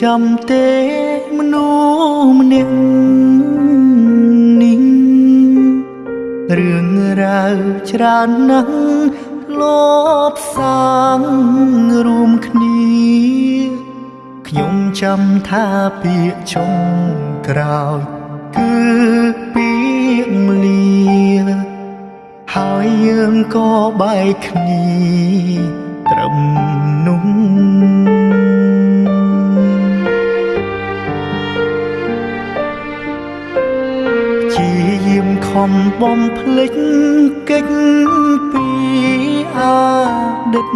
ចាំទេមនុស្សម្នាក់នេះរឿងរ៉ាវច្រើនណាស់លបសាងរួមគ្នាខ្ញុំចាំថាពាក្យចុងក្រោយគឺពាក្យមលាហើយយើងក៏បែកគ្នាត្រឹមនោះ ខំបំភ្លេចកិច្ចពីអតីត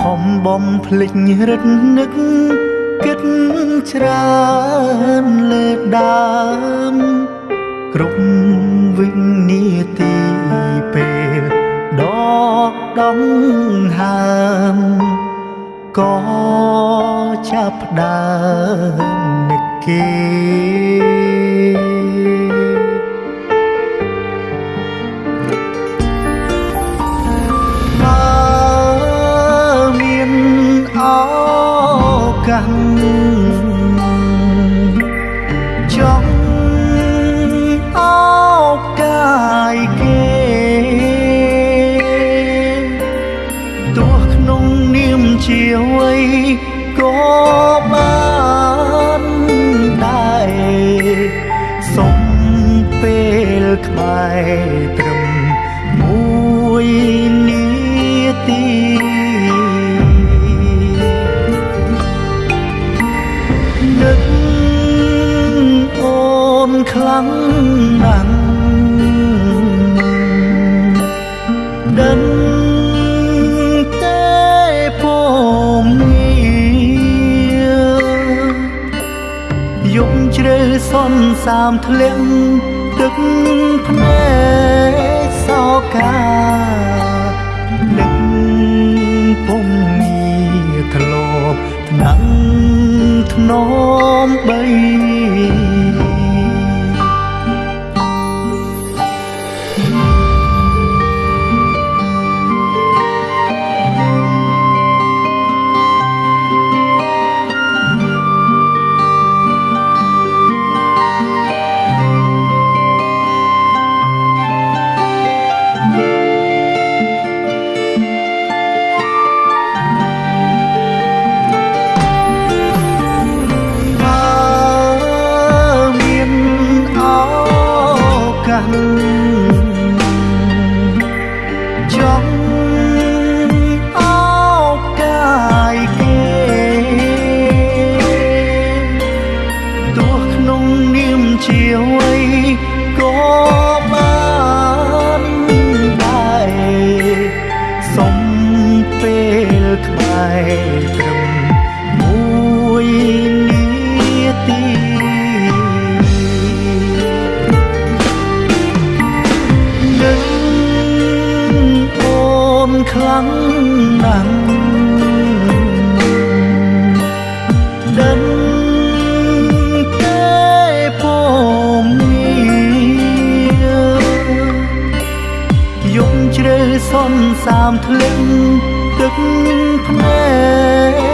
ខំបំភ្លេចរឹតនឹកគិតច្រើនលើដើមគ្រប់វិនាទីពេលដកដង្ហើមក៏ចាប់ផ្ដើមនឹកគេ ជ្រៅសន្សាមធ្លាក់ទឹកភ្នែកសោកានឹកពុំងារធ្លាប់ថ្នាំងធ្នមបីបើ ចង់ឱកាយគេទោះក្នុងនាមជាអ្វី ខ្លាំងណាស់ដឹងតែពុំងារយំជ្រៅសន្សាមធ្លាក់ទឹកភ្នែកសោកា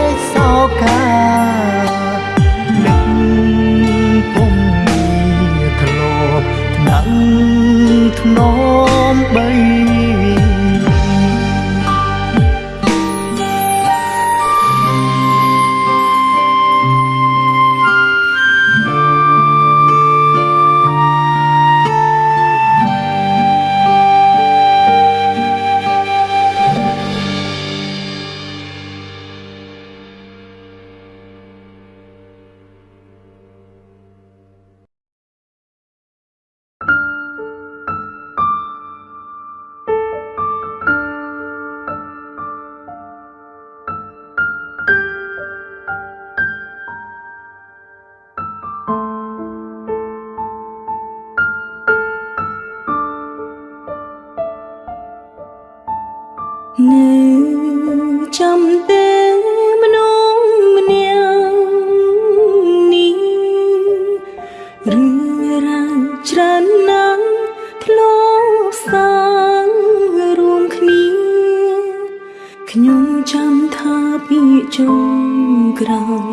ចំក្រោយ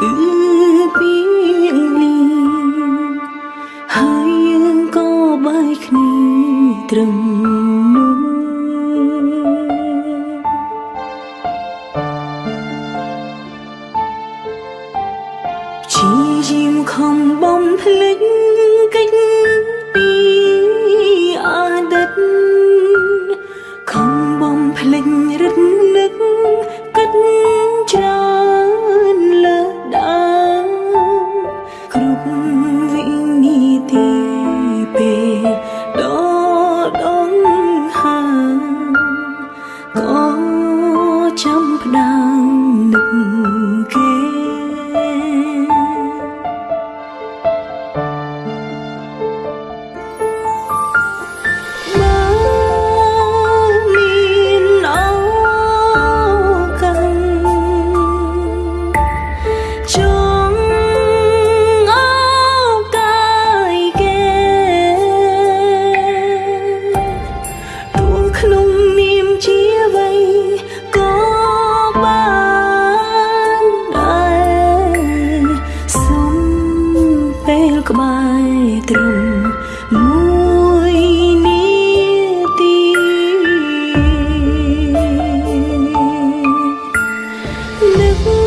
គឺពីលីហើយយើងក៏បាយគ្នាត្រឹម 留。